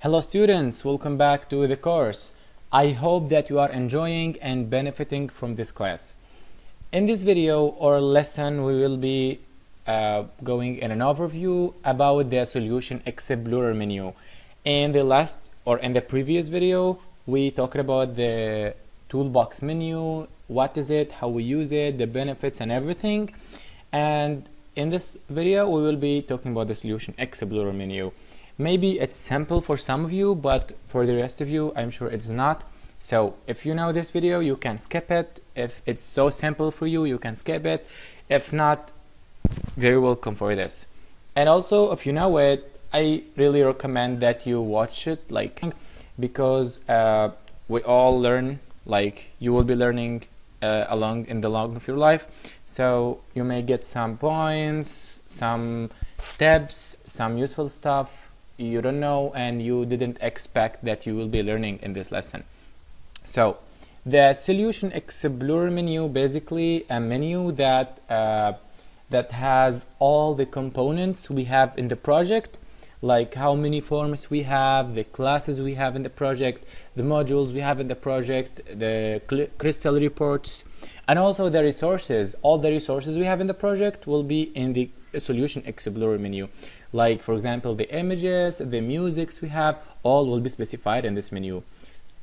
Hello students, welcome back to the course. I hope that you are enjoying and benefiting from this class. In this video or lesson we will be uh, going in an overview about the solution explorer menu. In the last or in the previous video we talked about the toolbox menu, what is it, how we use it, the benefits and everything. And in this video we will be talking about the solution explorer menu. Maybe it's simple for some of you, but for the rest of you, I'm sure it's not. So if you know this video, you can skip it. If it's so simple for you, you can skip it. If not, very welcome for this. And also, if you know it, I really recommend that you watch it, like, because uh, we all learn, like, you will be learning uh, along in the long of your life. So you may get some points, some tips, some useful stuff you don't know and you didn't expect that you will be learning in this lesson. So the solution explorer menu basically a menu that uh, that has all the components we have in the project like how many forms we have, the classes we have in the project, the modules we have in the project, the crystal reports, and also the resources. All the resources we have in the project will be in the solution explorer menu. Like for example the images the musics we have all will be specified in this menu.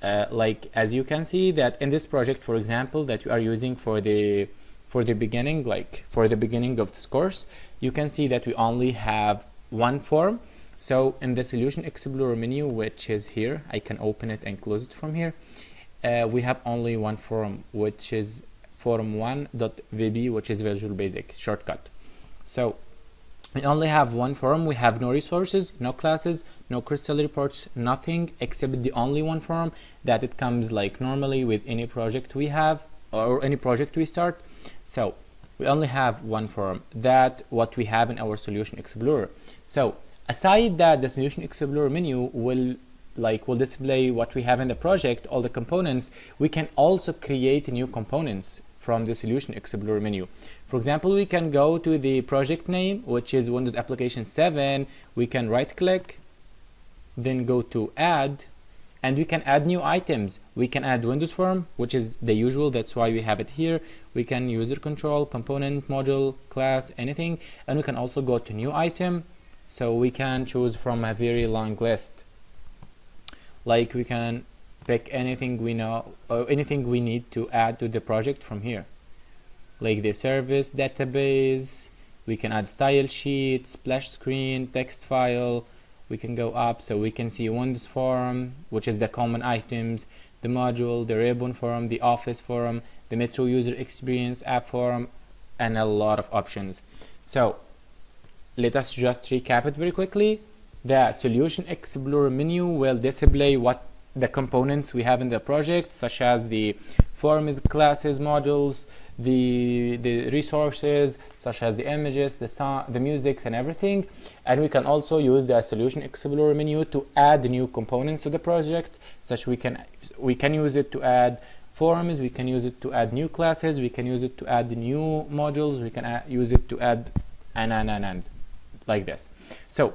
Uh, like as you can see that in this project for example that you are using for the for the beginning like for the beginning of this course you can see that we only have one form. So in the solution explorer menu which is here I can open it and close it from here uh, we have only one form which is form1.vb which is visual basic shortcut so we only have one form we have no resources no classes no crystal reports nothing except the only one form that it comes like normally with any project we have or any project we start. So we only have one form that what we have in our solution explorer. So aside that the solution explorer menu will like will display what we have in the project all the components. We can also create new components from the solution explorer menu. For example we can go to the project name which is windows application 7 we can right click then go to add and we can add new items. We can add windows form which is the usual. That's why we have it here. We can user control component module class anything. And we can also go to new item. So we can choose from a very long list. Like we can pick anything we know or anything we need to add to the project from here. Like the service database we can add style sheet splash screen text file we can go up so we can see Windows form which is the common items the module the ribbon form the office form the metro user experience app form and a lot of options. So let us just recap it very quickly. The solution explorer menu will display what the components we have in the project such as the forms classes modules the the resources such as the images the sound the musics and everything. And we can also use the solution explorer menu to add new components to the project such we can we can use it to add forms we can use it to add new classes we can use it to add new modules we can use it to add and and and and like this. So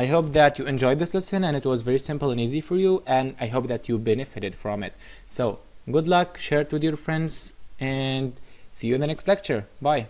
I hope that you enjoyed this lesson and it was very simple and easy for you and I hope that you benefited from it. So good luck, share it with your friends and see you in the next lecture. Bye.